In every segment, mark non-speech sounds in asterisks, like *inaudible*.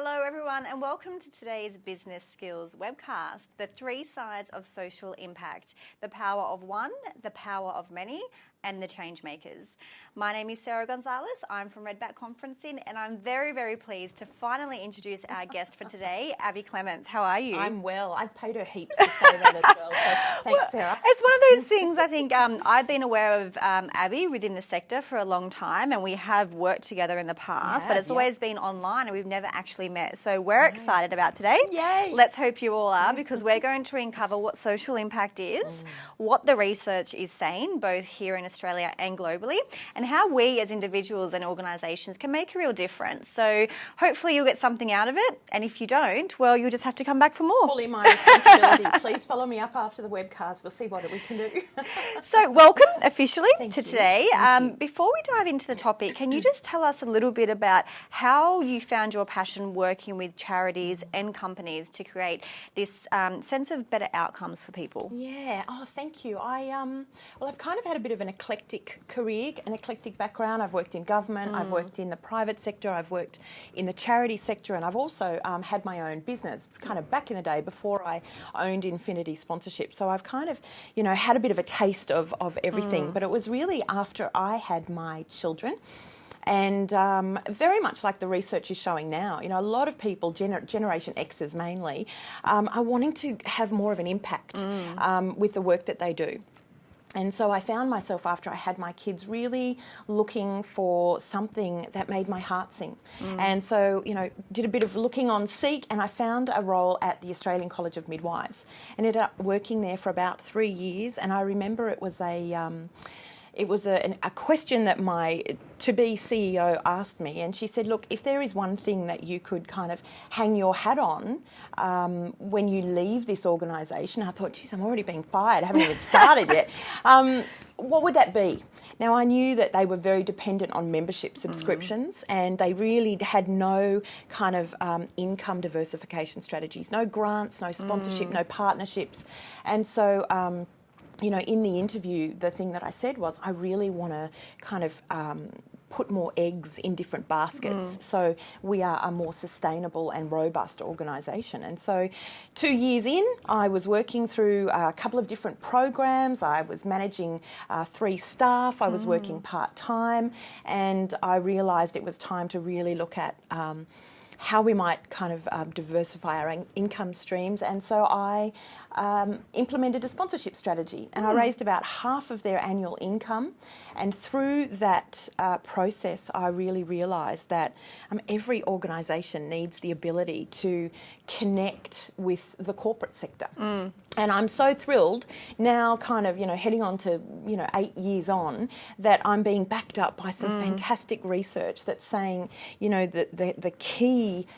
Hello, everyone, and welcome to today's Business Skills webcast The Three Sides of Social Impact the Power of One, the Power of Many, and the change makers. My name is Sarah Gonzalez. I'm from Redback Conferencing, and I'm very, very pleased to finally introduce our guest for today, *laughs* Abby Clements. How are you? I'm well. I've paid her heaps to say that as well. So *laughs* thanks, Sarah. It's one of those things. I think um, I've been aware of um, Abby within the sector for a long time, and we have worked together in the past, have, but it's yeah. always been online, and we've never actually met. So we're excited about today. Yay. Let's hope you all are, because we're *laughs* going to uncover what social impact is, what the research is saying, both here in Australia and globally, and how we as individuals and organisations can make a real difference. So hopefully you'll get something out of it, and if you don't, well, you'll just have to come back for more. Fully my responsibility. *laughs* Please follow me up after the webcast. We'll see what we can do. *laughs* So, welcome officially Thank to you. today. Um, before we dive into the topic, can you just tell us a little bit about how you found your passion working with charities and companies to create this um, sense of better outcomes for people? Yeah. Oh, thank you. I um, well, I've kind of had a bit of an eclectic career, an eclectic background. I've worked in government, I've worked in the private sector, I've worked in the charity sector, and I've also um, had my own business, kind of back in the day before I owned Infinity Sponsorship. So I've kind of, you know, had a bit of a taste of of everything. But it was really after I had my children. And um, very much like the research is showing now, you know, a lot of people, gener- Generation Xers mainly, um, are wanting to have more of an impact um, with the work that they do. And so I found myself after I had my kids really looking for something that made my heart sing. And so, you know, did a bit of looking on Seek and I found a role at the Australian College of Midwives. And ended up working there for about three years and I remember it was a um, it was a, an- a question that my to be CEO asked me, and she said, Look, if there is one thing that you could kind of hang your hat on um, when you leave this organisation, I thought, geez, I'm already being fired, I haven't even started yet. *laughs* Um, what would that be? Now, I knew that they were very dependent on membership subscriptions and they really had no kind of um, income diversification strategies, no grants, no sponsorship, no partnerships. And so, um, you know, in the interview, the thing that I said was, I really want to kind of um, put more eggs in different baskets so we are a more sustainable and robust organisation. And so, two years in, I was working through a couple of different programs. I was managing uh, three staff, I was working part time, and I realised it was time to really look at. Um, how we might kind of um, diversify our in- income streams. And so I um, implemented a sponsorship strategy and I raised about half of their annual income. And through that uh, process, I really realised that um, every organisation needs the ability to connect with the corporate sector. And I'm so thrilled now, kind of, you know, heading on to, you know, eight years on, that I'm being backed up by some fantastic research that's saying, you know, that the, the key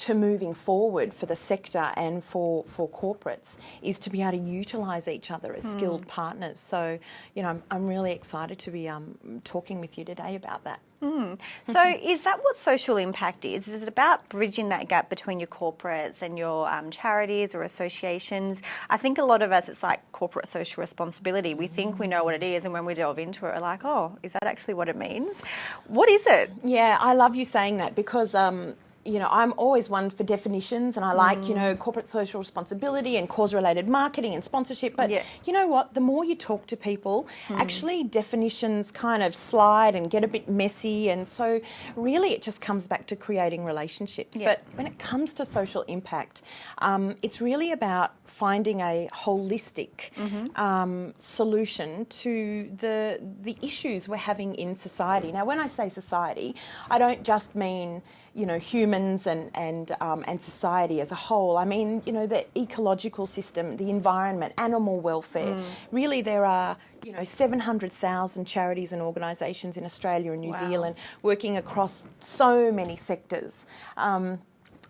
to moving forward for the sector and for, for corporates is to be able to utilise each other as skilled partners. So, you know, I'm, I'm really excited to be um, talking with you today about that. *laughs* So, is that what social impact is? Is it about bridging that gap between your corporates and your um, charities or associations? I think a lot of us, it's like corporate social responsibility. We think we know what it is, and when we delve into it, we're like, oh, is that actually what it means? What is it? Yeah, I love you saying that because um, you know I'm always one for definitions, and I like you know corporate social responsibility and cause-related marketing and sponsorship. But Yeah. you know what? The more you talk to people, actually definitions kind of slide and get a bit messy, and so really it just comes back to creating relationships. Yeah. But when it comes to social impact, um, it's really about finding a holistic um, solution to the the issues we're having in society. Now, when I say society, I don't just mean you know humans and and um, and society as a whole. I mean you know the ecological system, the environment, animal welfare. Really, there are you know 700,000 charities and organisations in Australia and New Wow. Zealand working across so many sectors. Um,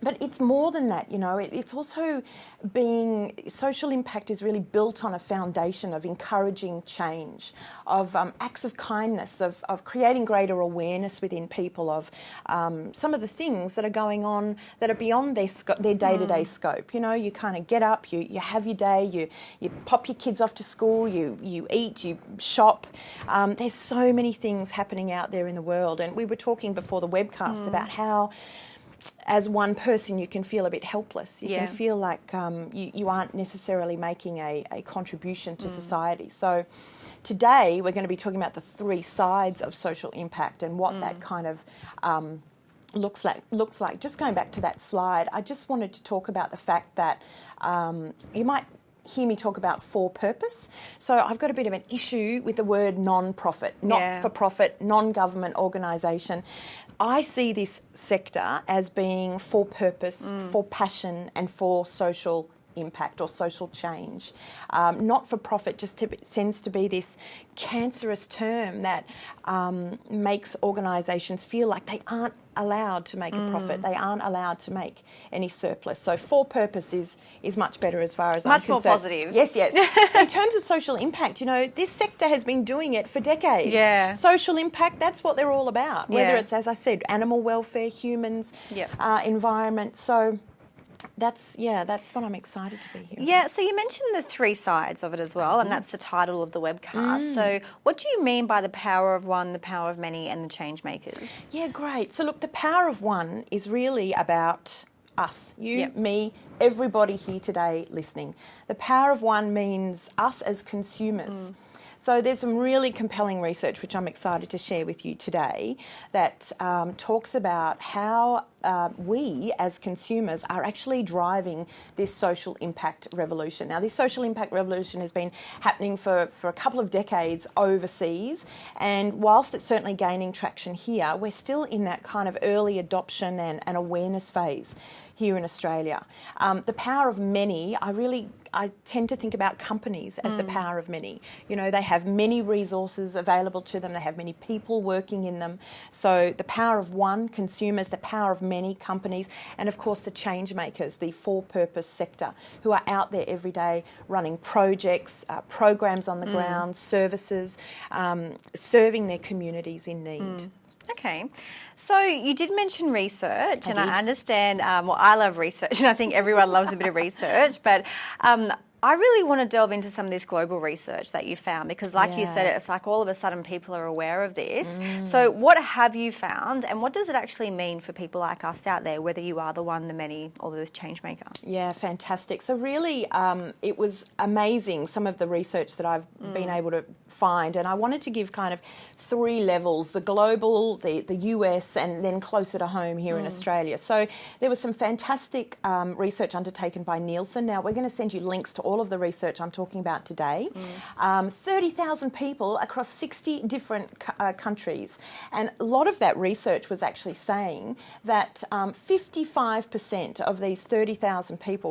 but it's more than that, you know. It, it's also being social impact is really built on a foundation of encouraging change, of um, acts of kindness, of, of creating greater awareness within people of um, some of the things that are going on that are beyond their sco- their day to day scope. You know, you kind of get up, you, you have your day, you you pop your kids off to school, you you eat, you shop. Um, there's so many things happening out there in the world, and we were talking before the webcast about how as one person, you can feel a bit helpless. You Yeah. can feel like um, you, you aren't necessarily making a, a contribution to society. So, today we're going to be talking about the three sides of social impact and what that kind of um, looks like. Looks like. Just going back to that slide, I just wanted to talk about the fact that um, you might hear me talk about for purpose. So I've got a bit of an issue with the word non-profit, not Yeah. for profit, non-government organisation. I see this sector as being for purpose, mm. for passion, and for social impact or social change. Um, not for profit just to, tends to be this cancerous term that um, makes organisations feel like they aren't allowed to make a profit, they aren't allowed to make any surplus. So for purpose is is much better as far as Much I'm much more concerned. positive. Yes, yes. *laughs* In terms of social impact, you know, this sector has been doing it for decades. Yeah. Social impact, that's what they're all about. Whether Yeah. it's, as I said, animal welfare, humans, Yep. uh, environment. So that's, yeah, that's what I'm excited to be here. Yeah, so you mentioned the three sides of it as well, and mm. that's the title of the webcast. So, mm. what do you mean by the power of one, the power of many, and the change makers? Yeah, great. So, look, the power of one is really about us, you, Yep. me, everybody here today listening. The power of one means us as consumers. Mm. So, there's some really compelling research which I'm excited to share with you today that um, talks about how uh, we as consumers are actually driving this social impact revolution. Now, this social impact revolution has been happening for, for a couple of decades overseas, and whilst it's certainly gaining traction here, we're still in that kind of early adoption and, and awareness phase here in Australia. Um, the power of many, I really I tend to think about companies as the power of many. You know, they have many resources available to them, they have many people working in them. So the power of one, consumers, the power of many companies, and of course the change makers, the for purpose sector, who are out there every day running projects, uh, programs on the ground, services, um, serving their communities in need. Okay, so you did mention research, and did. I understand. Um, well, I love research, *laughs* and I think everyone loves a bit of research. But um, I really want to delve into some of this global research that you found because, like you said, it's like all of a sudden people are aware of this. So, what have you found, and what does it actually mean for people like us out there, whether you are the one, the many, or the change maker? Yeah, fantastic. So, really, um, it was amazing some of the research that I've been able to find. And I wanted to give kind of three levels the global, the, the US, and then closer to home here in Australia. So, there was some fantastic um, research undertaken by Nielsen. Now, we're going to send you links to all of the research I'm talking about today. Um, 30,000 people across 60 different uh, countries. And a lot of that research was actually saying that um, 55% of these 30,000 people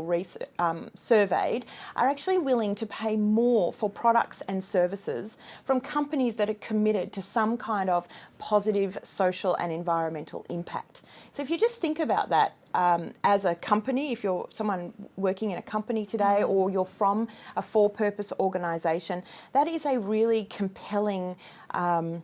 um, surveyed are actually willing to pay more for products and services from companies that are committed to some kind of positive social and environmental impact. So if you just think about that, um, as a company, if you're someone working in a company today or you're from a for purpose organisation, that is a really compelling, um,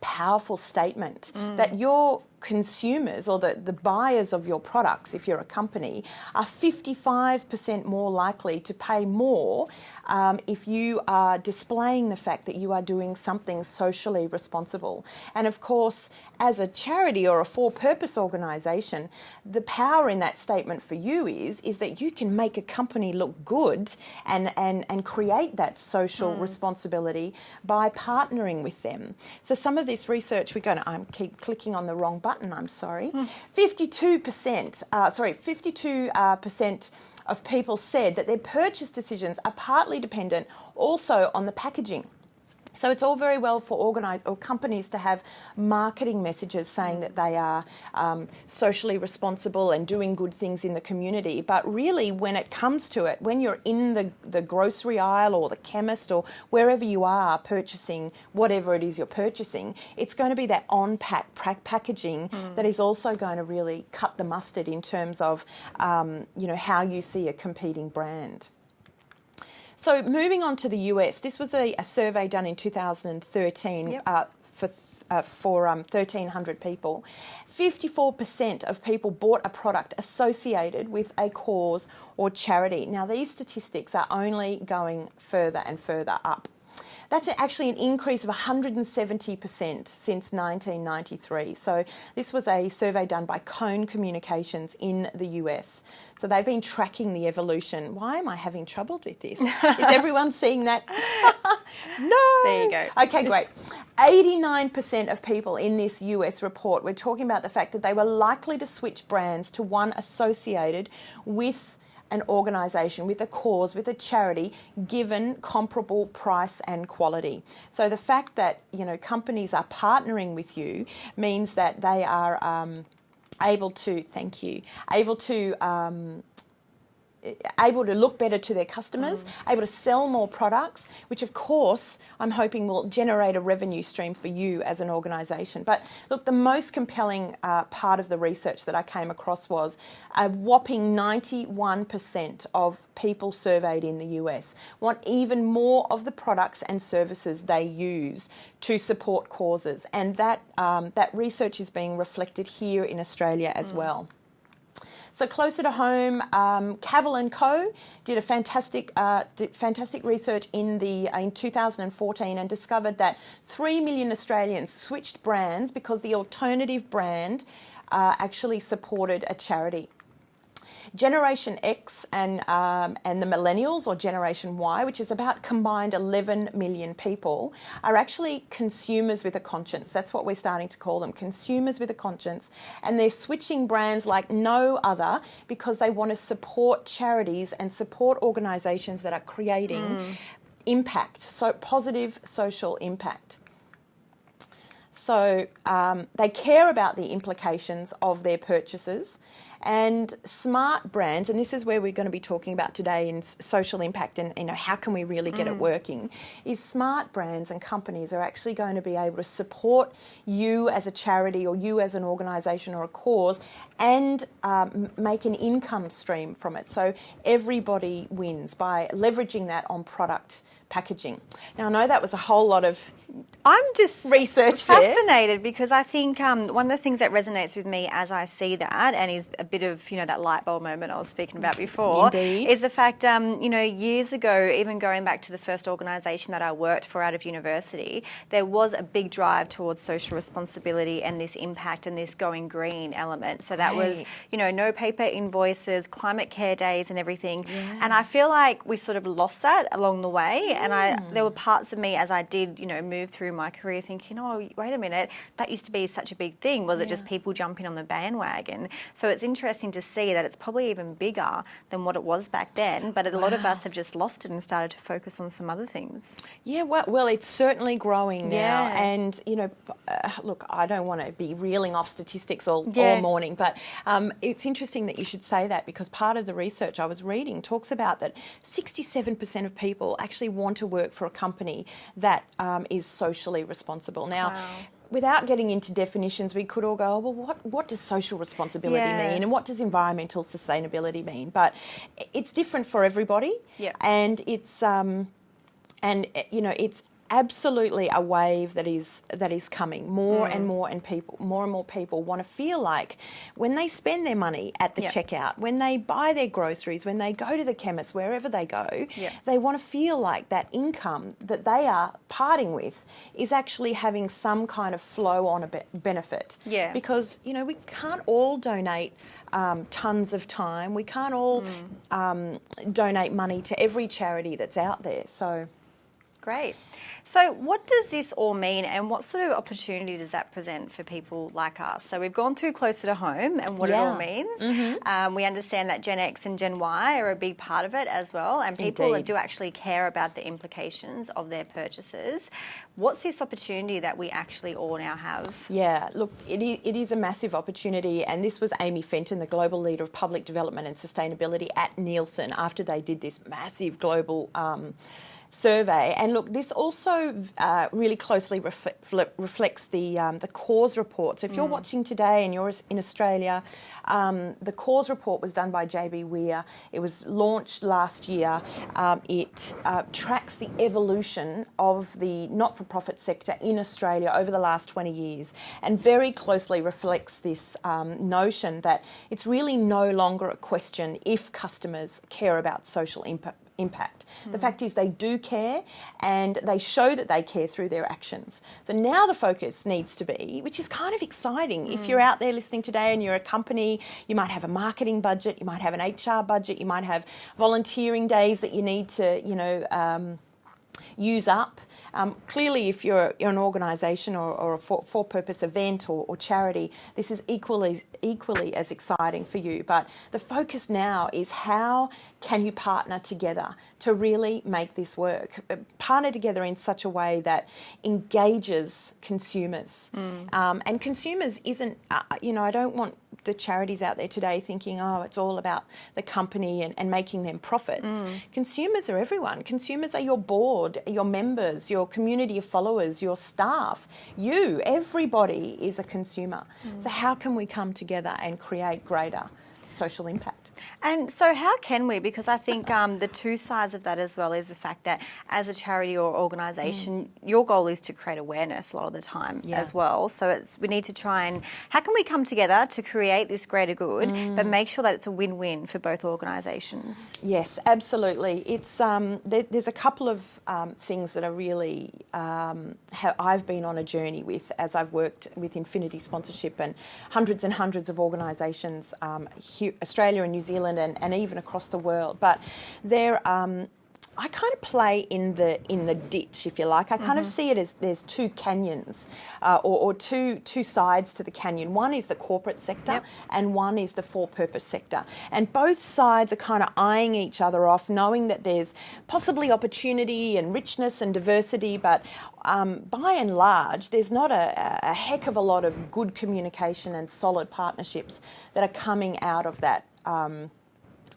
powerful statement that your consumers or the, the buyers of your products, if you're a company, are 55% more likely to pay more um, if you are displaying the fact that you are doing something socially responsible. And of course, as a charity or a for purpose organisation, the power in that statement for you is, is that you can make a company look good and, and, and create that social responsibility by partnering with them. So some of this research, we're going to, I'm keep clicking on the wrong button, I'm sorry. 52%, uh, sorry, 52 uh, percent of people said that their purchase decisions are partly dependent also on the packaging. So it's all very well for organised or companies to have marketing messages saying that they are um, socially responsible and doing good things in the community. But really, when it comes to it, when you're in the, the grocery aisle or the chemist or wherever you are purchasing whatever it is you're purchasing, it's going to be that on-pack pra- packaging that is also going to really cut the mustard in terms of um, you know how you see a competing brand. So moving on to the US, this was a, a survey done in 2013 Yep. uh, for uh, for um, 1,300 people. 54% of people bought a product associated with a cause or charity. Now these statistics are only going further and further up. That's actually an increase of 170% since 1993. So this was a survey done by Cone Communications in the US. So they've been tracking the evolution. Why am I having trouble with this? Is *laughs* everyone seeing that? *laughs* no. There you go. Okay, great. 89% of people in this US report were talking about the fact that they were likely to switch brands to one associated with an organisation, with a cause, with a charity, given comparable price and quality. So the fact that you know companies are partnering with you means that they are um, able to thank you, able to um, able to look better to their customers, mm. able to sell more products, which of course I'm hoping will generate a revenue stream for you as an organisation. But look, the most compelling uh, part of the research that I came across was a whopping 91% of people surveyed in the US want even more of the products and services they use to support causes, and that um, that research is being reflected here in Australia as mm. well. So closer to home, um, Cavell and Co. did a fantastic, uh, did fantastic research in the uh, in 2014 and discovered that three million Australians switched brands because the alternative brand uh, actually supported a charity. Generation X and um, and the millennials or Generation Y, which is about combined 11 million people, are actually consumers with a conscience. That's what we're starting to call them, consumers with a conscience, and they're switching brands like no other because they want to support charities and support organisations that are creating mm. impact, so positive social impact. So um, they care about the implications of their purchases and smart brands, and this is where we're going to be talking about today in social impact and you know how can we really get mm. it working, is smart brands and companies are actually going to be able to support you as a charity or you as an organisation or a cause and um, make an income stream from it. So everybody wins by leveraging that on product packaging. Now I know that was a whole lot of I'm just research fascinated there. because I think um, one of the things that resonates with me as I see that and is a bit of you know that light bulb moment I was speaking about before Indeed. is the fact um, you know years ago even going back to the first organisation that I worked for out of university there was a big drive towards social responsibility and this impact and this going green element so that right. was you know no paper invoices climate care days and everything yeah. and I feel like we sort of lost that along the way and I there were parts of me as I did you know move through my career thinking, oh, wait a minute, that used to be such a big thing. Was yeah. it just people jumping on the bandwagon? So it's interesting to see that it's probably even bigger than what it was back then, but a lot of us have just lost it and started to focus on some other things. Yeah, well, well it's certainly growing now. Yeah. And, you know, uh, look, I don't want to be reeling off statistics all, yeah. all morning, but um, it's interesting that you should say that because part of the research I was reading talks about that 67% of people actually want to work for a company that um, is socially responsible. Now, wow. without getting into definitions, we could all go, oh, well, what, what does social responsibility yeah. mean and what does environmental sustainability mean? But it's different for everybody. Yeah. And it's, um, and you know, it's absolutely a wave that is that is coming. More mm. and more and people more and more people want to feel like when they spend their money at the yep. checkout, when they buy their groceries, when they go to the chemist, wherever they go, yep. they want to feel like that income that they are parting with is actually having some kind of flow on a be- benefit. Yeah. Because, you know, we can't all donate um, tons of time. We can't all mm. um, donate money to every charity that's out there. So Great. So, what does this all mean, and what sort of opportunity does that present for people like us? So, we've gone through closer to home and what yeah. it all means. Mm-hmm. Um, we understand that Gen X and Gen Y are a big part of it as well, and people Indeed. do actually care about the implications of their purchases. What's this opportunity that we actually all now have? Yeah, look, it is, it is a massive opportunity, and this was Amy Fenton, the global leader of public development and sustainability at Nielsen, after they did this massive global. Um, survey. And look, this also uh, really closely ref- reflects the um, the cause report. So if you're mm. watching today and you're in Australia, um, the cause report was done by JBWere. It was launched last year. Um, it uh, tracks the evolution of the not-for-profit sector in Australia over the last 20 years, and very closely reflects this um, notion that it's really no longer a question if customers care about social impact impact. The fact is, they do care and they show that they care through their actions. So now the focus needs to be, which is kind of exciting. If you're out there listening today and you're a company, you might have a marketing budget, you might have an HR budget, you might have volunteering days that you need to, you know, um, use up. Um, clearly, if you're, you're an organisation or, or, a for, purpose event or, or, charity, this is equally equally as exciting for you. But the focus now is how can you partner together to really make this work? Uh, partner together in such a way that engages consumers. Mm. Um, and consumers isn't, uh, you know, I don't want the charities out there today thinking, oh, it's all about the company and, and making them profits. Mm. Consumers are everyone. Consumers are your board, your members, your community of followers, your staff. You, everybody is a consumer. Mm. So, how can we come together and create greater social impact? And so, how can we? Because I think um, the two sides of that as well is the fact that as a charity or organisation, mm. your goal is to create awareness a lot of the time yeah. as well. So it's we need to try and how can we come together to create this greater good, mm. but make sure that it's a win-win for both organisations. Yes, absolutely. It's um, there, there's a couple of um, things that are really um, I've been on a journey with as I've worked with Infinity Sponsorship and hundreds and hundreds of organisations, um, Australia and New Zealand Zealand and, and even across the world. But they're um, I kind of play in the in the ditch, if you like. I kind mm-hmm. of see it as there's two canyons, uh, or, or, two two sides to the canyon. One is the corporate sector, yep. and one is the for-purpose sector. And both sides are kind of eyeing each other off, knowing that there's possibly opportunity and richness and diversity, but um, by and large, there's not a, a heck of a lot of good communication and solid partnerships that are coming out of that. Um,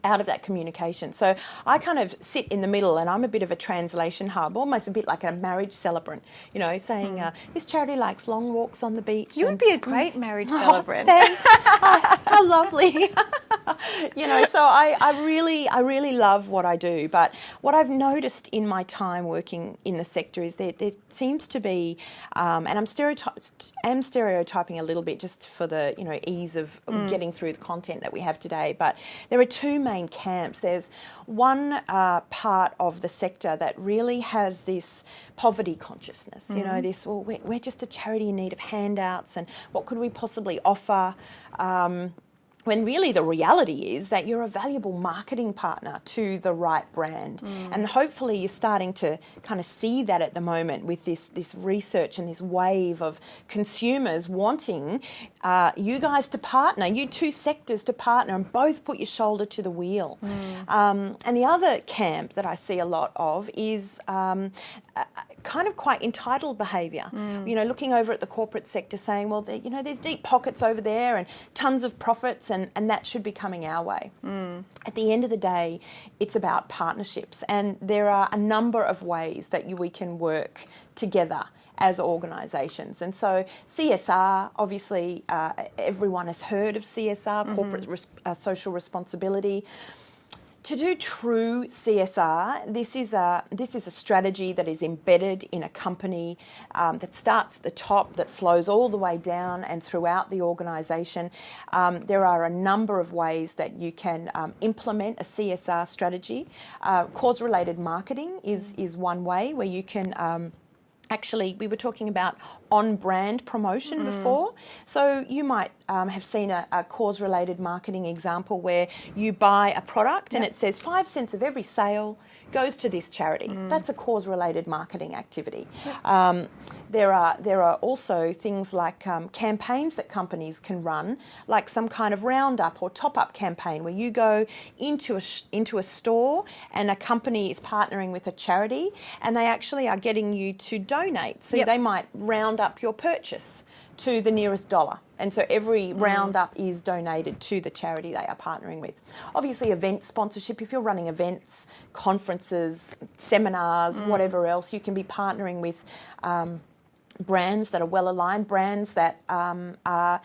out of that communication. So I kind of sit in the middle and I'm a bit of a translation hub, almost a bit like a marriage celebrant, you know, saying, mm. uh, this charity likes long walks on the beach. You would be a great marriage *laughs* oh, celebrant. Thanks. *laughs* oh, how lovely. *laughs* you know, so I, I really, I really love what I do. But what I've noticed in my time working in the sector is that there seems to be, um, and I'm, stereoty- am stereotyping a little bit just for the, you know, ease of mm. getting through the content that we have today. But there are two main camps. There's one uh, part of the sector that really has this poverty consciousness. Mm-hmm. You know, mm-hmm. this well, we're, we're, just a charity in need of handouts, and what could we possibly offer? Um, when really the reality is that you're a valuable marketing partner to the right brand. Mm. And hopefully you're starting to kind of see that at the moment with this, this research and this wave of consumers wanting uh, you guys to partner, you two sectors to partner and both put your shoulder to the wheel. Mm. Um, and the other camp that I see a lot of is um, kind of quite entitled behaviour. Mm. You know, looking over at the corporate sector saying, well, you know, there's deep pockets over there and tons of profits and, and that should be coming our way. Mm. At the end of the day, it's about partnerships and there are a number of ways that you, we can work together as organisations. And so CSR, obviously, uh, everyone has heard of CSR, mm-hmm. corporate res- uh, social responsibility. To do true CSR, this is a this is a strategy that is embedded in a company um, that starts at the top, that flows all the way down and throughout the organisation. Um, there are a number of ways that you can um, implement a CSR strategy. Uh, cause-related marketing is is one way where you can um, actually we were talking about on brand promotion mm. before so you might um, have seen a, a, cause related marketing example where you buy a product yep. and it says five cents of every sale goes to this charity mm. that's a cause related marketing activity yep. um, there are there are also things like um, campaigns that companies can run like some kind of roundup or top up campaign where you go into a into a store and a company is partnering with a charity and they actually are getting you to donate so yep. they might round up your purchase to the nearest dollar. And so every mm. roundup is donated to the charity they are partnering with. Obviously, event sponsorship, if you're running events, conferences, seminars, mm. whatever else, you can be partnering with um, brands that are well aligned, brands that um, are,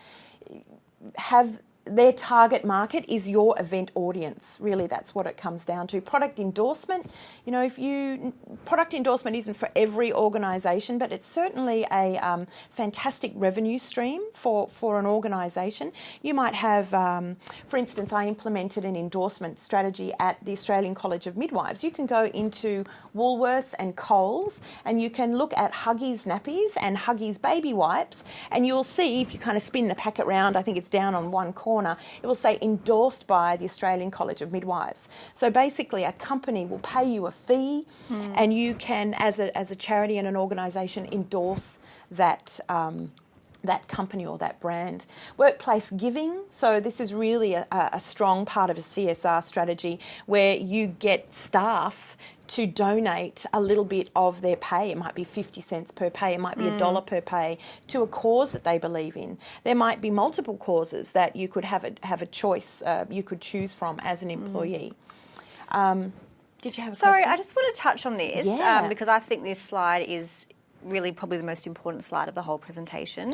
have their target market is your event audience. Really, that's what it comes down to. Product endorsement, you know, if you product endorsement isn't for every organisation, but it's certainly a um, fantastic revenue stream for for an organisation. You might have, um, for instance, I implemented an endorsement strategy at the Australian College of Midwives. You can go into Woolworths and Coles, and you can look at Huggies nappies and Huggies baby wipes, and you'll see if you kind of spin the packet round. I think it's down on one corner corner, it will say endorsed by the Australian College of Midwives. So basically, a company will pay you a fee, mm. and you can, as a, as a charity and an organisation, endorse that. Um, that company or that brand. Workplace giving, so this is really a, a, strong part of a CSR strategy where you get staff to donate a little bit of their pay. It might be 50 cents per pay, it might be a mm. dollar per pay to a cause that they believe in. There might be multiple causes that you could have a, have a choice, uh, you could choose from as an mm. employee. Mm. Um, did you have a Sorry, question? I just want to touch on this yeah. um, because I think this slide is really probably the most important slide of the whole presentation.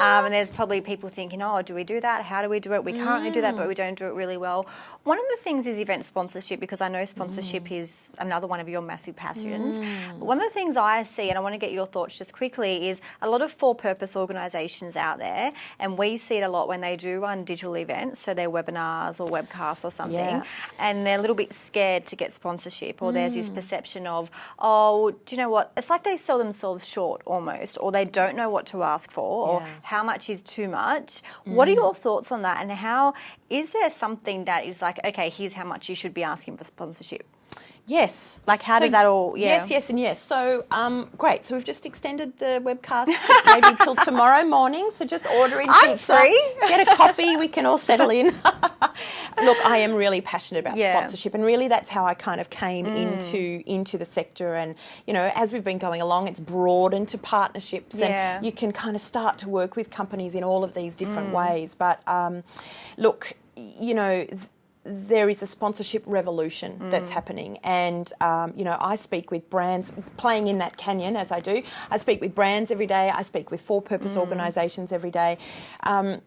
Um, and there's probably people thinking, oh, do we do that? How do we do it? We currently mm. do that, but we don't do it really well. One of the things is event sponsorship because I know sponsorship mm. is another one of your massive passions. Mm. One of the things I see, and I want to get your thoughts just quickly, is a lot of for purpose organisations out there, and we see it a lot when they do run digital events, so they're webinars or webcasts or something, yeah. and they're a little bit scared to get sponsorship, or there's this mm. perception of, oh, do you know what? It's like they sell themselves short almost, or they don't know what to ask for, or yeah. how much is too much. Mm. What are your thoughts on that, and how is there something that is like, okay, here's how much you should be asking for sponsorship? Yes. Like, how so, does that all? Yeah. Yes, yes, and yes. So, um, great. So we've just extended the webcast *laughs* to maybe till tomorrow morning. So just order in I'm pizza, free. get a coffee. We can all settle in. *laughs* Look, I am really passionate about yeah. sponsorship, and really that's how I kind of came mm. into into the sector. And you know, as we've been going along, it's broadened to partnerships, yeah. and you can kind of start to work with companies in all of these different mm. ways. But um, look, you know. Th- there is a sponsorship revolution mm. that's happening. And, um, you know, I speak with brands, playing in that canyon as I do. I speak with brands every day, I speak with for purpose mm. organisations every day. Um,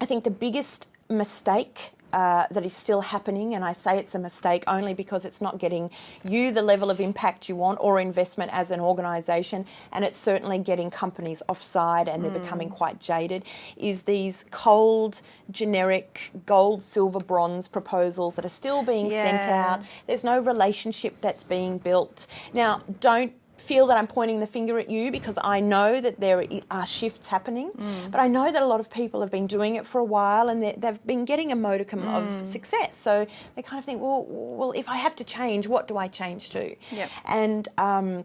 I think the biggest mistake uh, that is still happening, and I say it's a mistake only because it's not getting you the level of impact you want or investment as an organisation, and it's certainly getting companies offside and they're mm. becoming quite jaded. Is these cold, generic gold, silver, bronze proposals that are still being yeah. sent out? There's no relationship that's being built. Now, don't feel that I'm pointing the finger at you because I know that there are shifts happening, mm. but I know that a lot of people have been doing it for a while and they've been getting a modicum mm. of success. So they kind of think, well, well, if I have to change, what do I change to? Yep. And um,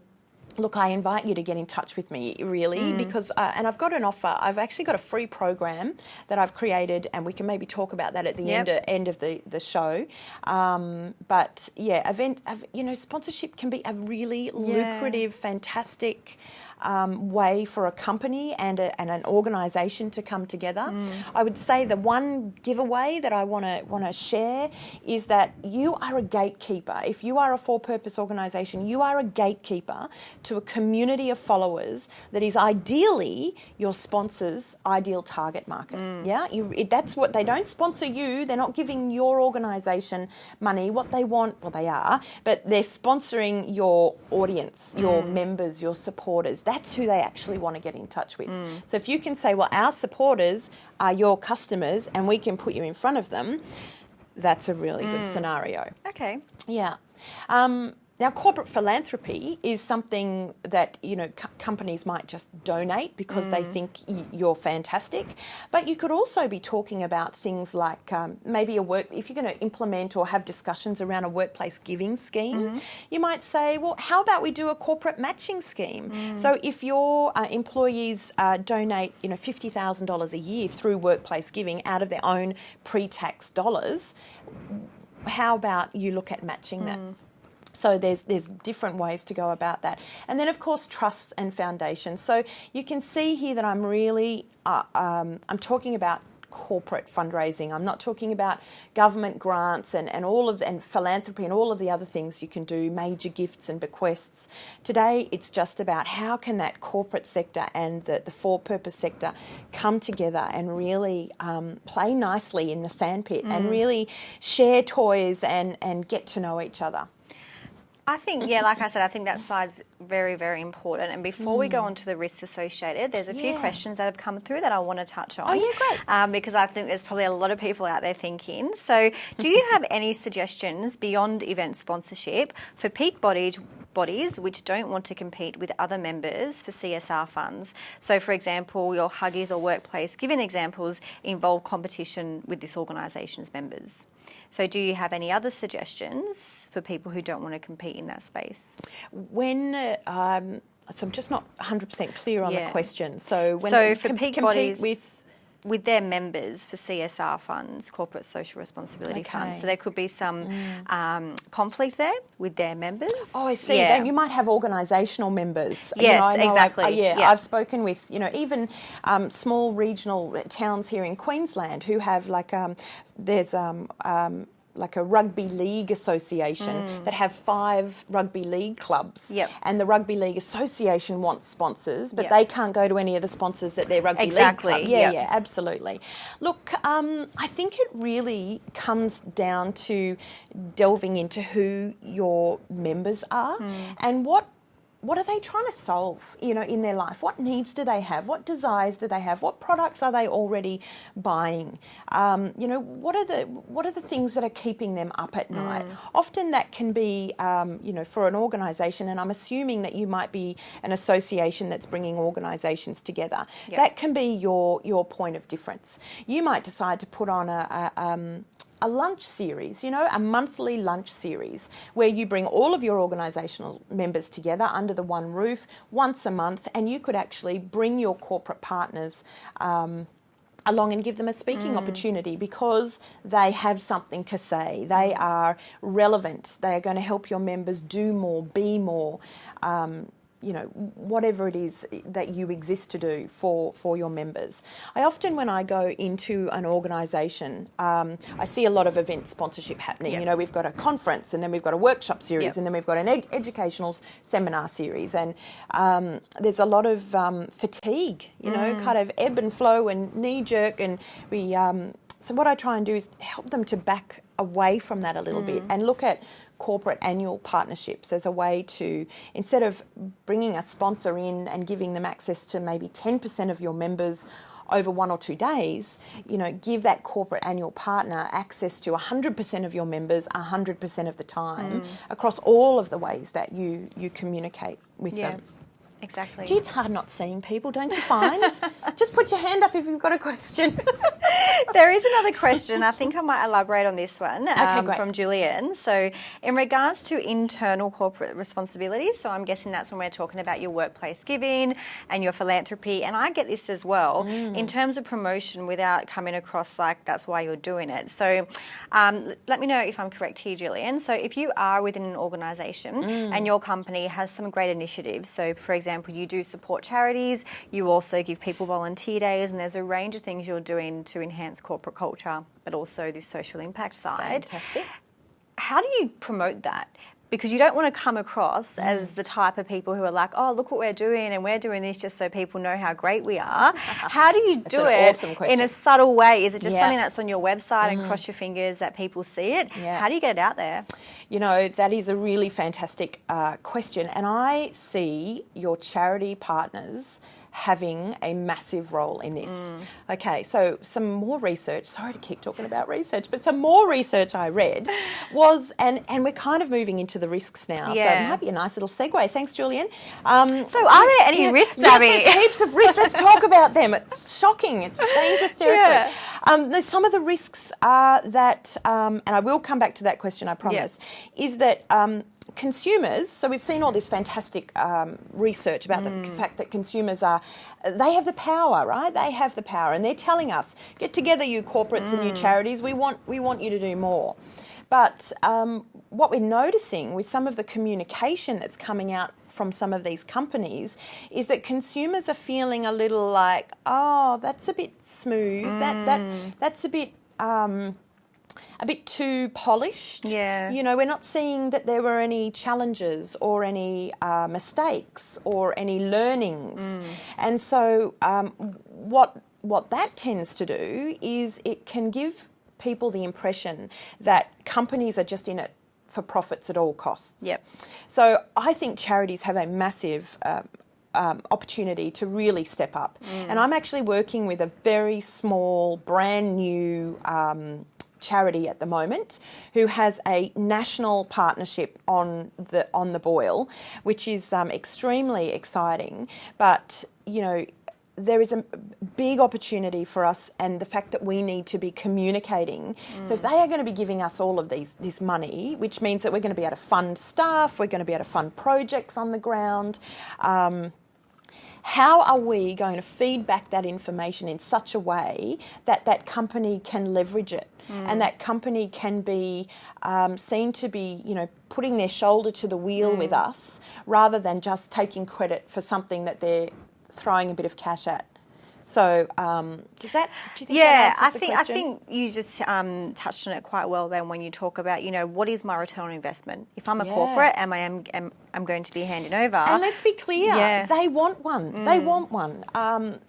look, I invite you to get in touch with me, really, mm. because, uh, and I've got an offer. I've actually got a free program that I've created, and we can maybe talk about that at the yep. end, of, end of the, the show. Um, but yeah, event, you know, sponsorship can be a really yeah. lucrative, fantastic um, way for a company and, a, and an organisation to come together. Mm. I would say the one giveaway that I want to want to share is that you are a gatekeeper. If you are a for-purpose organisation, you are a gatekeeper to a community of followers that is ideally your sponsor's ideal target market. Mm. Yeah, you, it, that's what they don't sponsor you. They're not giving your organisation money. What they want, well, they are, but they're sponsoring your audience, your mm. members, your supporters that's who they actually want to get in touch with. Mm. So if you can say, well, our supporters are your customers and we can put you in front of them, that's a really mm. good scenario. Okay. Yeah. Um, now, corporate philanthropy is something that you know co- companies might just donate because mm. they think y- you're fantastic, but you could also be talking about things like um, maybe a work. If you're going to implement or have discussions around a workplace giving scheme, mm-hmm. you might say, "Well, how about we do a corporate matching scheme?" Mm. So, if your uh, employees uh, donate, you know, fifty thousand dollars a year through workplace giving out of their own pre-tax dollars, how about you look at matching that? So there's there's different ways to go about that, and then of course trusts and foundations. So you can see here that I'm really uh, um, I'm talking about corporate fundraising. I'm not talking about government grants and, and all of and philanthropy and all of the other things you can do, major gifts and bequests. Today it's just about how can that corporate sector and the, the for-purpose sector come together and really um, play nicely in the sandpit mm. and really share toys and, and get to know each other. I think, yeah, like I said, I think that slide's very, very important. And before mm. we go mm. on to the risks associated, there's a few questions that have come through that I want to touch on. Oh, yeah, great. Um, because I think there's probably a lot of people out there thinking. So, do you have any suggestions beyond event sponsorship for peak bodies? bodies which don't want to compete with other members for CSR funds. So, for example, your Huggies or workplace given examples involve competition with this organisation's members. So, do you have any other suggestions for people who don't want to compete in that space? When um, so I'm just not 100% clear on yeah. the question. So, when so for com- peak bodies with with their members for CSR funds, corporate social responsibility okay. funds. So there could be some mm. um, conflict there with their members. Oh, I see. Yeah. Then you might have organisational members. Yes, you know, exactly. I've, uh, yeah, yeah, I've spoken with you know even um, small regional towns here in Queensland who have like um, there's um, um like a rugby league association mm. that have five rugby league clubs. Yep. And the rugby league association wants sponsors, but yep. they can't go to any of the sponsors that their rugby exactly. league club. Yeah, yep. yeah, absolutely. Look, um, I think it really comes down to delving into who your members are mm. and what what are they trying to solve, you know, in their life? What needs do they have? What desires do they have? What products are they already buying? Um, you know, what are the what are the things that are keeping them up at night? Mm. Often that can be, um, you know, for an organisation, and I'm assuming that you might be an association that's bringing organisations together. Yep. That can be your your point of difference. You might decide to put on a, a, um, a lunch series, you know, a monthly lunch series where you bring all of your organisational members together under the one roof once a month, and you could actually bring your corporate partners. Um, along and give them a speaking mm. opportunity because they have something to say. They are relevant. They are going to help your members do more, be more. Um, you know, whatever it is that you exist to do for, for your members. I often, when I go into an organisation, um, I see a lot of event sponsorship happening. Yep. You know, we've got a conference and then we've got a workshop series yep. and then we've got an ed- educational seminar series. And um, there's a lot of um, fatigue, you know, mm. kind of ebb and flow and knee jerk. And we, um, so what I try and do is help them to back away from that a little mm. bit and look at corporate annual partnerships as a way to, instead of bringing a sponsor in and giving them access to maybe 10% of your members over one or two days, you know, give that corporate annual partner access to 100% of your members 100% of the time mm. across all of the ways that you, you communicate with yeah. them. Exactly. Gee, it's hard not seeing people, don't you find? *laughs* Just put your hand up if you've got a question. *laughs* there is another question. I think I might elaborate on this one um, from Julian. So, in regards to internal corporate responsibilities, so I'm guessing that's when we're talking about your workplace giving and your philanthropy. And I get this as well mm. in terms of promotion without coming across like that's why you're doing it. So, um, let me know if I'm correct here, Julian. So, if you are within an organisation mm. and your company has some great initiatives, so for example, example, you do support charities, you also give people volunteer days, and there's a range of things you're doing to enhance corporate culture, but also this social impact side. Fantastic. How do you promote that? Because you don't want to come across mm. as the type of people who are like, oh, look what we're doing and we're doing this just so people know how great we are. *laughs* How do you do it awesome in a subtle way? Is it just yeah. something that's on your website mm. and cross your fingers that people see it? Yeah. How do you get it out there? You know, that is a really fantastic uh, question. And I see your charity partners having a massive role in this. Mm. Okay, so some more research, sorry to keep talking about research, but some more research I read was, and, and we're kind of moving into the risks now, yeah. so it might be a nice little segue. Thanks, Julian. Um, so are there any yeah, risks, yes, there's heaps of risks. Let's talk about them. It's shocking. It's dangerous *laughs* territory. Yeah. Um, some of the risks are that, um, and I will come back to that question, I promise, is that um, consumers, so we've seen all this fantastic um, research about mm. the fact that consumers are, they have the power, right? They have the power, and they're telling us, get together, you corporates mm. and you mm. charities. We want, we want you to do more. But um, what we're noticing with some of the communication that's coming out from some of these companies is that consumers are feeling a little like, oh, that's a bit smooth. Mm. That that that's a bit. Um, a bit too polished. Yeah. You know, we're not seeing that there were any challenges or any uh, mistakes or any learnings. Mm. And so, um, what what that tends to do is it can give people the impression that companies are just in it for profits at all costs. Yep. So I think charities have a massive um, um, opportunity to really step up. Mm. And I'm actually working with a very small, brand new um, charity at the moment who has a national partnership on the on the boil, which is um, extremely exciting. But you know, there is a big opportunity for us and the fact that we need to be communicating. Mm. So if they are going to be giving us all of these this money, which means that we're going to be able to fund staff, we're going to be able to fund projects on the ground. Um, how are we going to feed back that information in such a way that that company can leverage it mm. and that company can be um, seen to be, you know, putting their shoulder to the wheel mm. with us rather than just taking credit for something that they're throwing a bit of cash at? So um, does that? Do you think yeah, I think I think you just um, touched on it quite well. Then when you talk about you know what is my return on investment? If I'm a yeah. corporate, am I am, am I'm going to be handing over? And let's be clear, yeah. they want one. Mm. They want one. Um,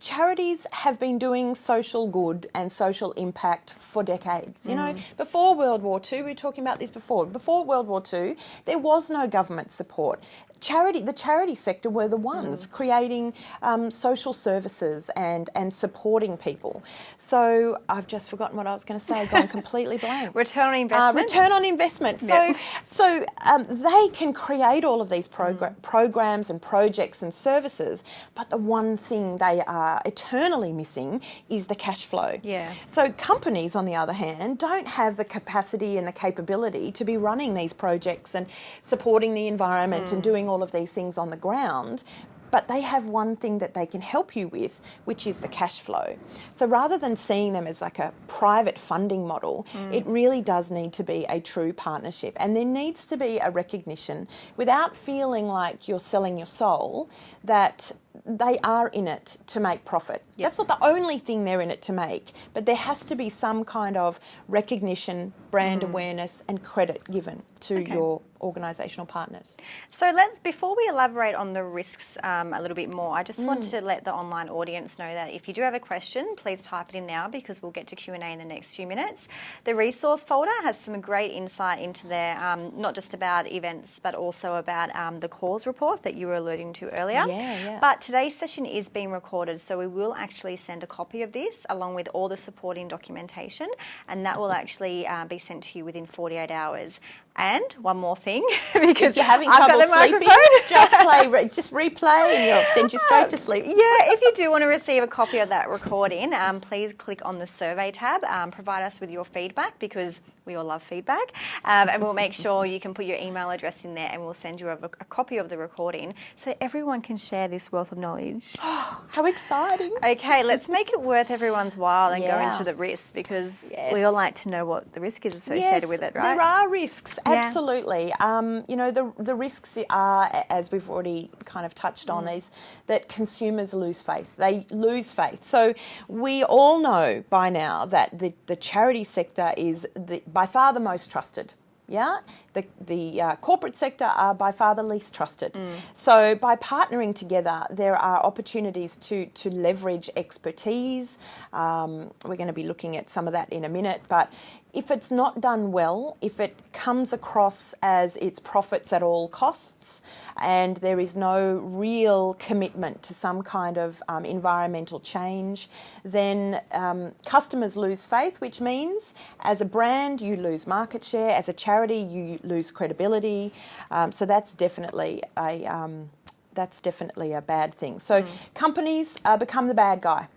charities have been doing social good and social impact for decades. You mm. know, before World War II, we were talking about this before. Before World War II, there was no government support charity, the charity sector were the ones mm. creating um, social services and, and supporting people. So I've just forgotten what I was going to say, gone *laughs* completely blank. return on uh, investment. Uh, return on investment. So, yep. so um, they can create all of these progr- mm. programs and projects and services, but the one thing they are eternally missing is the cash flow. Yeah. So companies, on the other hand, don't have the capacity and the capability to be running these projects and supporting the environment mm. and doing all all of these things on the ground, but they have one thing that they can help you with, which is the cash flow. So rather than seeing them as like a private funding model, mm. it really does need to be a true partnership. And there needs to be a recognition without feeling like you're selling your soul that they are in it to make profit. Yep. That's not the only thing they're in it to make, but there has to be some kind of recognition, brand mm. awareness, and credit given to okay. your organisational partners. So let's before we elaborate on the risks um, a little bit more, I just mm. want to let the online audience know that if you do have a question, please type it in now because we'll get to Q and A in the next few minutes. The resource folder has some great insight into there, um, not just about events but also about um, the cause report that you were alluding to earlier. Yeah, yeah. But today's session is being recorded, so we will actually send a copy of this along with all the supporting documentation, and that will actually uh, be sent to you within 48 hours. And one more thing, *laughs* because if you're having I've trouble sleeping, *laughs* just play, *laughs* just replay, and you'll send you straight to sleep. Yeah, if you do want to receive a copy of that recording, um, please click on the survey tab. Um, provide us with your feedback because we all love feedback, um, and we'll make sure you can put your email address in there, and we'll send you a, a copy of the recording so everyone can share this wealth of knowledge. *gasps* How exciting! Okay, let's make it worth everyone's while and yeah. go into the risks because yes. we all like to know what the risk is associated yes, with it, right? There are risks, absolutely. Yeah. Um, you know, the the risks are, as we've already kind of touched on, mm. is that consumers lose faith. They lose faith. So we all know by now that the, the charity sector is the by far the most trusted. Yeah, the the uh, corporate sector are by far the least trusted. Mm. So by partnering together, there are opportunities to to leverage expertise. Um, we're going to be looking at some of that in a minute, but if it's not done well, if it comes across as it's profits at all costs, and there is no real commitment to some kind of um, environmental change, then um, customers lose faith, which means as a brand you lose market share, as a charity you lose credibility. Um, so that's definitely a um, that's definitely a bad thing. So mm. companies uh, become the bad guy.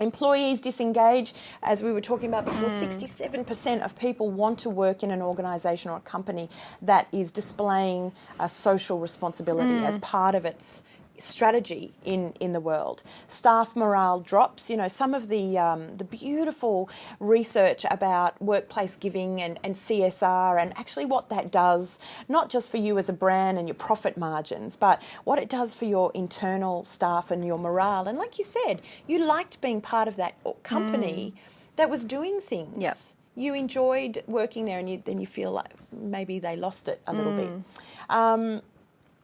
Employees disengage, as we were talking about before, mm. 67% of people want to work in an organisation or a company that is displaying a social responsibility mm. as part of its strategy in, in the world. Staff morale drops. You know, some of the um, the beautiful research about workplace giving and, and CSR and actually what that does, not just for you as a brand and your profit margins, but what it does for your internal staff and your morale. And like you said, you liked being part of that company mm. that was doing things. Yep. You enjoyed working there, and you, then you feel like maybe they lost it a little mm. bit. Um,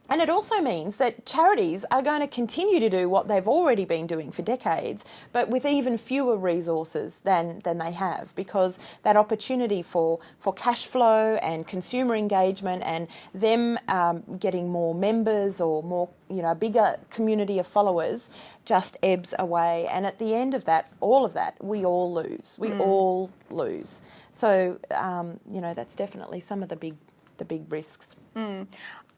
and it also means that charities are going to continue to do what they've already been doing for decades, but with even fewer resources than, than they have, because that opportunity for, for cash flow and consumer engagement and them um, getting more members or more, you know, a bigger community of followers just ebbs away. And at the end of that, all of that, we all lose. We mm. all lose. So, um, you know, that's definitely some of the big the big risks. Mm.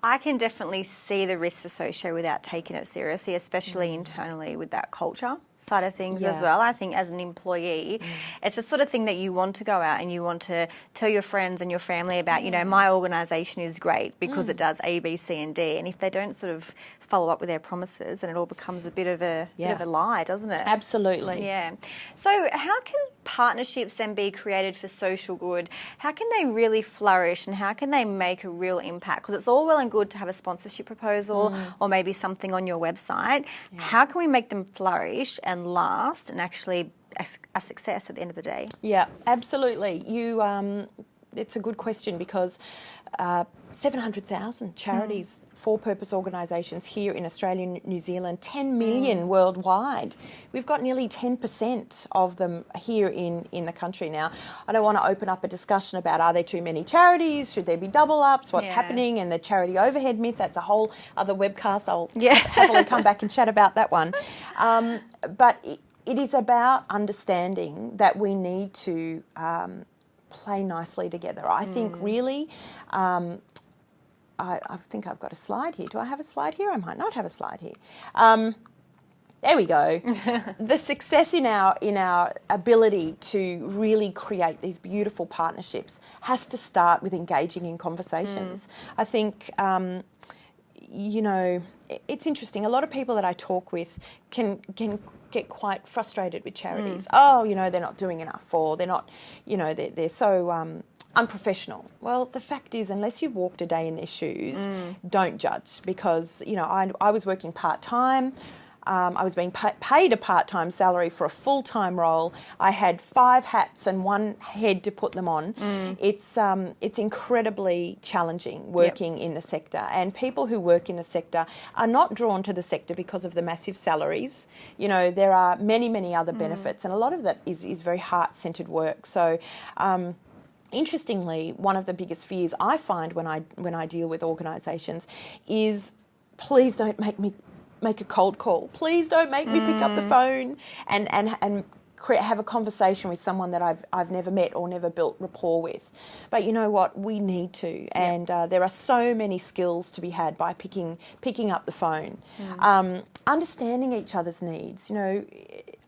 I can definitely see the risks associated without taking it seriously, especially mm. internally with that culture side of things yeah. as well. I think as an employee, mm. it's the sort of thing that you want to go out and you want to tell your friends and your family about, you know, mm. my organisation is great because mm. it does A, B, C, and D. And if they don't sort of follow up with their promises and it all becomes a bit of a yeah. bit of a lie, doesn't it? Absolutely. Yeah. So how can partnerships then be created for social good? How can they really flourish and how can they make a real impact? Because it's all well and good to have a sponsorship proposal mm. or maybe something on your website. Yeah. How can we make them flourish and last and actually a, success at the end of the day? Yeah, absolutely. You um, it's a good question because uh, 700,000 charities, mm. for purpose organisations here in Australia and New Zealand, 10 million mm. worldwide. We've got nearly 10% of them here in, in the country now. I don't want to open up a discussion about are there too many charities, should there be double ups, what's yeah. happening, and the charity overhead myth. That's a whole other webcast. I'll yeah. happily come back and chat about that one. *laughs* Um, but it, it is about understanding that we need to. Um, play nicely together. I mm. think really. Um, I, I, think I've got a slide here. Do I have a slide here? I might not have a slide here. Um, there we go. *laughs* the success in our in our ability to really create these beautiful partnerships has to start with engaging in conversations. Mm. I think um, you know it's interesting. A lot of people that I talk with can can get quite frustrated with charities. Mm. Oh, you know, they're not doing enough, or they're not, you know, they're, they're so um, unprofessional. Well, the fact is, unless you've walked a day in their shoes, mm. don't judge because, you know, I, I was working part time. Um, I was being paid a part time salary for a full time role. I had five hats and one head to put them on. Mm. It's, um, it's incredibly challenging working yep. in the sector, and people who work in the sector are not drawn to the sector because of the massive salaries. You know, there are many, many other mm. benefits, and a lot of that is, is very heart centered work. So, um, interestingly, one of the biggest fears I find when I when I deal with organisations is please don't make me make a cold call. Please don't make me pick up the mm. phone and and and have a conversation with someone that I've I've never met or never built rapport with. But you know what? We need to, and uh, there are so many skills to be had by picking picking up the phone, mm. um, understanding each other's needs. You know,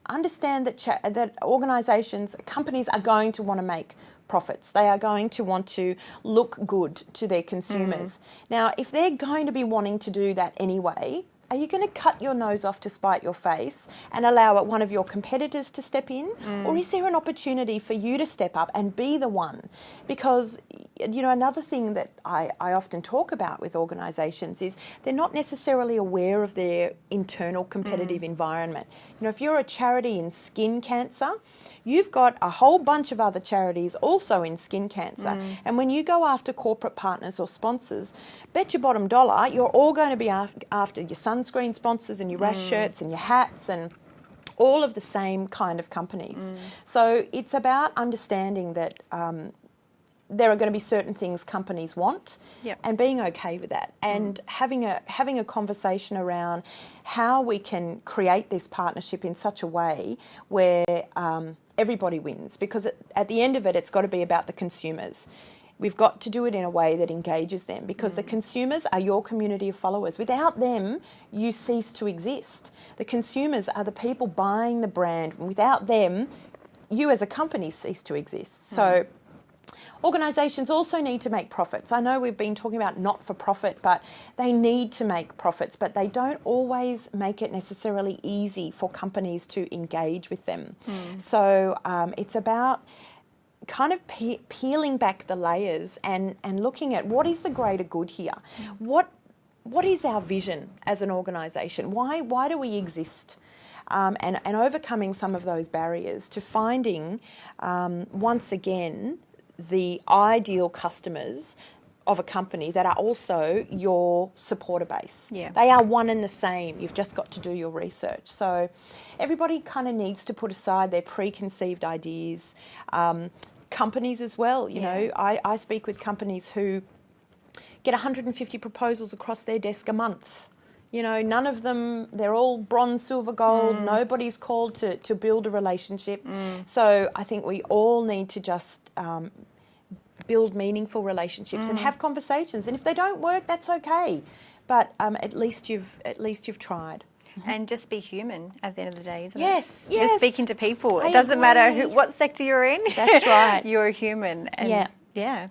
understand that that organisations, companies are going to want to make profits. They are going to want to look good to their consumers. Mm. Now, if they're going to be wanting to do that anyway, are you going to cut your nose off to spite your face and allow one of your competitors to step in? Mm. Or is there an opportunity for you to step up and be the one? Because, you know, another thing that I, I often talk about with organisations is they're not necessarily aware of their internal competitive mm. environment. You know, if you're a charity in skin cancer, you've got a whole bunch of other charities also in skin cancer. Mm. And when you go after corporate partners or sponsors, bet your bottom dollar you're all going to be after your sunscreen sponsors and your rash mm. shirts and your hats and all of the same kind of companies. Mm. So it's about understanding that um, there are going to be certain things companies want yep. and being okay with that and mm. having a having a conversation around how we can create this partnership in such a way where um, everybody wins because at the end of it, it's got to be about the consumers. We've got to do it in a way that engages them because mm. the consumers are your community of followers. Without them, you cease to exist. The consumers are the people buying the brand. Without them, you as a company cease to exist. Mm. So organisations also need to make profits. I know we've been talking about not for profit, but they need to make profits, but they don't always make it necessarily easy for companies to engage with them. Mm. So um, it's about kind of pe peeling back the layers and, and looking at what is the greater good here? What what is our vision as an organisation? Why why do we exist? Um, and, and overcoming some of those barriers to finding um, once again the ideal customers of a company that are also your supporter base. Yeah. They are one and the same. You've just got to do your research. So everybody kind of needs to put aside their preconceived ideas. Um, companies as well, you yeah. know, I, I speak with companies who get 150 proposals across their desk a month. You know, none of them, they're all bronze, silver, gold. Mm. Nobody's called to, to build a relationship. Mm. So I think we all need to just um, build meaningful relationships mm. and have conversations. And if they don't work, that's okay. But um, at least you've at least you've tried. Mm-hmm. And just be human at the end of the day, isn't yes, it? Yes, yes. Just speaking to people. I it doesn't agree. matter who, what sector you're in. That's *laughs* right. you're a human. And yeah. Yeah.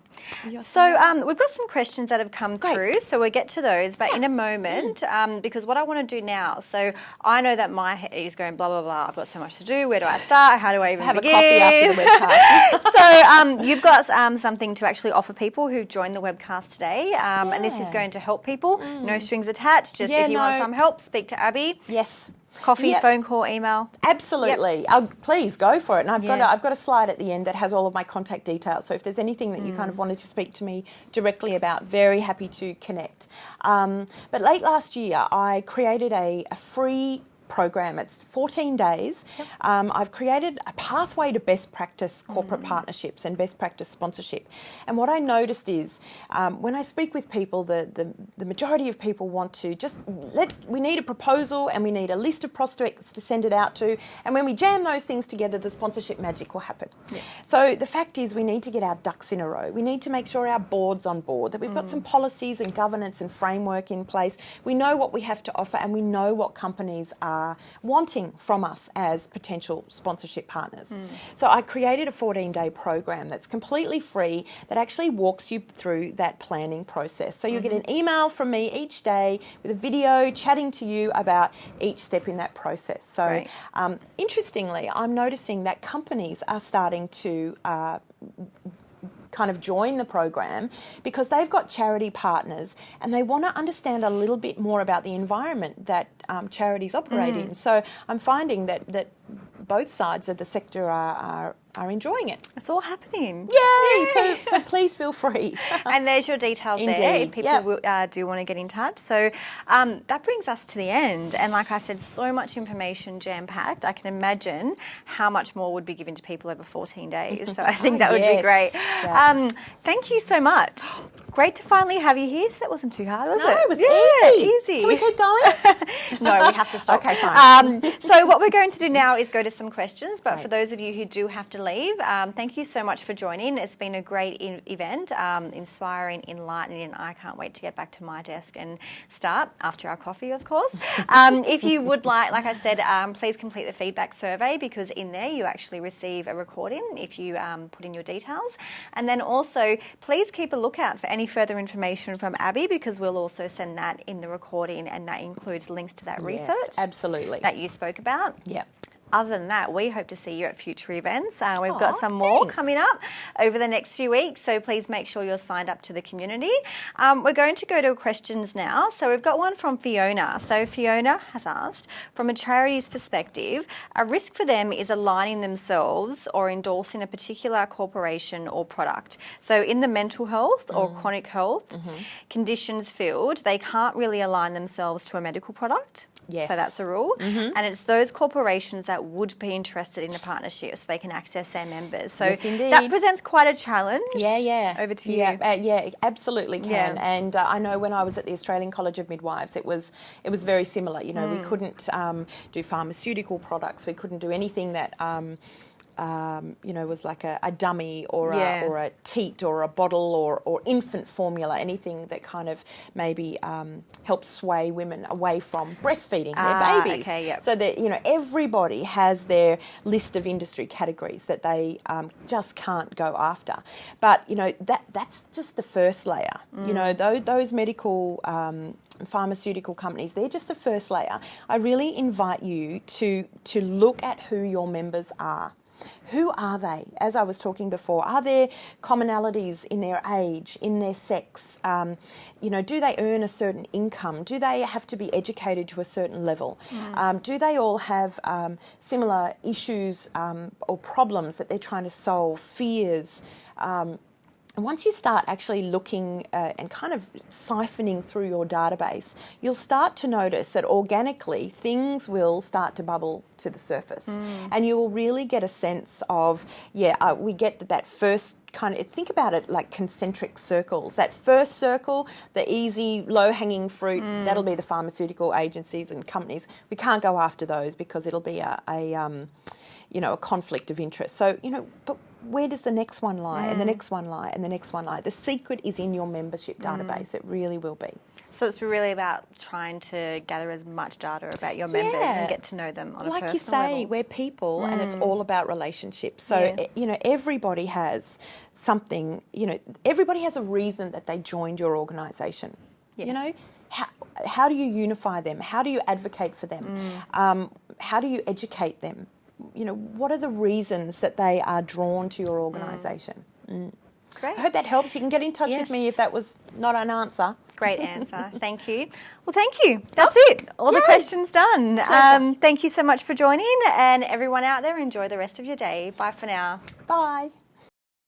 so um, we've got some questions that have come Great. through, so we'll get to those. But yeah. in a moment, um, because what I want to do now, so I know that my head is going blah blah blah. I've got so much to do. Where do I start? How do I even have begin? a coffee after the *laughs* webcast? so um, you've got um, something to actually offer people who've joined the webcast today, yeah. Um, and this is going to help people. Mm. No strings attached. Just yeah, if you no. want some help, speak to Abby. Yes. Coffee, yep. phone call, email. Absolutely. Yep. Uh, please go for it. And I've yeah. got a, I've got a slide at the end that has all of my contact details. So if there's anything that mm. you kind of mm. wanted to speak to me directly about, very happy to connect. Um, but late last year, I created a, a free program. It's 14 days. Yep. Um, I've created a pathway to best practice corporate mm. partnerships and best practice sponsorship. And what I noticed is um, when I speak with people, the, the, the, majority of people want to just let, we need a proposal and we need a list of prospects to send it out to. And when we jam those things together, the sponsorship magic will happen. Yeah. So the fact is we need to get our ducks in a row. We need to make sure our board's on board, that we've mm. got some policies and governance and framework in place. We know what we have to offer and we know what companies are are wanting from us as potential sponsorship partners. Mm. So I created a 14 day program that's completely free that actually walks you through that planning process. So you mm-hmm. get an email from me each day with a video chatting to you about each step in that process. So um, interestingly, I'm noticing that companies are starting to uh, kind of join the program because they've got charity partners and they want to understand a little bit more about the environment that um, charities operate mm. in. So I'm finding that, that both sides of the sector are, are are enjoying it. It's all happening. Yay! Yay. So, so please feel free. *laughs* and there's your details Indeed. there if people yep. uh, do want to get in touch. So um, that brings us to the end. And like I said, so much information jam packed. I can imagine how much more would be given to people over 14 days. So I *laughs* think that would yes. be great. Yeah. Um, thank you so much. Great to finally have you here. So that wasn't too hard, was no, it? it was yeah, easy. easy. Can we keep going? *laughs* no, we have to stop. Okay, fine. Um, so what we're going to do now is go to some questions. But right. for those of you who do have to leave, um, thank you so much for joining. It's been a great event, um, inspiring, enlightening, and I can't wait to get back to my desk and start after our coffee, of course. *laughs* Um, if you would like, like I said, um, please complete the feedback survey because in there you actually receive a recording if you um, put in your details. And then also, please keep a lookout for any further information from Abby because we'll also send that in the recording and that includes links to that research. Yes, absolutely. That you spoke about. Yep other than that, we hope to see you at future events. Uh, we've Aww, got some more coming up over the next few weeks, so please make sure you're signed up to the community. Um, we're going to go to questions now. So we've got one from Fiona. So Fiona has asked, from a charity's perspective, a risk for them is aligning themselves or endorsing a particular corporation or product. So in the mental health or mm. chronic health mm-hmm. conditions field, they can't really align themselves to a medical product. Yes. So that's a rule. Mm-hmm. And it's those corporations that would be interested in a partnership so they can access their members. So yes, that presents quite a challenge. Yeah, yeah. Over to yeah, you. Uh, yeah, absolutely can. Yeah. And uh, I know when I was at the Australian College of Midwives, it was it was very similar. You know, mm. we couldn't um, do pharmaceutical products. We couldn't do anything that. Um, um, you know, was like a, a dummy or Yeah. a, or a teat or a bottle or, or infant formula, anything that kind of maybe um, helps sway women away from breastfeeding Ah, their babies. okay, yep. So that you know everybody has their list of industry categories that they um, just can't go after. But you know that that's just the first layer. You know Mm. those, those medical. Um, pharmaceutical companies they're just the first layer i really invite you to to look at who your members are who are they? As I was talking before, are there commonalities in their age, in their sex? Um, you know, do they earn a certain income? Do they have to be educated to a certain level? Um, do they all have um, similar issues um, or problems that they're trying to solve? Fears. And once you start actually looking uh, and kind of siphoning through your database, you'll start to notice that organically things will start to bubble to the surface. And you will really get a sense of, yeah, uh, we get that, that first kind of, think about it like concentric circles. That first circle, the easy, low hanging fruit, that'll be the pharmaceutical agencies and companies. We can't go after those because it'll be a, a um, you know, a conflict of interest. So, you know, but where does the next one lie and the next one lie and the next one lie? The secret is in your membership database. It really will be. So it's really about trying to gather as much data about your members Yeah. and get to know them on a like you say, level. we're people and it's all about relationships. So, Yeah. eh, you know, everybody has something, you know, everybody has a reason that they joined your organisation. Yeah. You know, how, how do you unify them? How do you advocate for them? Mm. Um, how do you educate them? You know, what are the reasons that they are drawn to your organisation? Great. I hope that helps. You can get in touch with me if that was not an answer. Great *laughs* answer. Thank you. Well, thank you. That's it. All the questions done. Um, thank you so much for joining, and everyone out there, enjoy the rest of your day. Bye for now. Bye.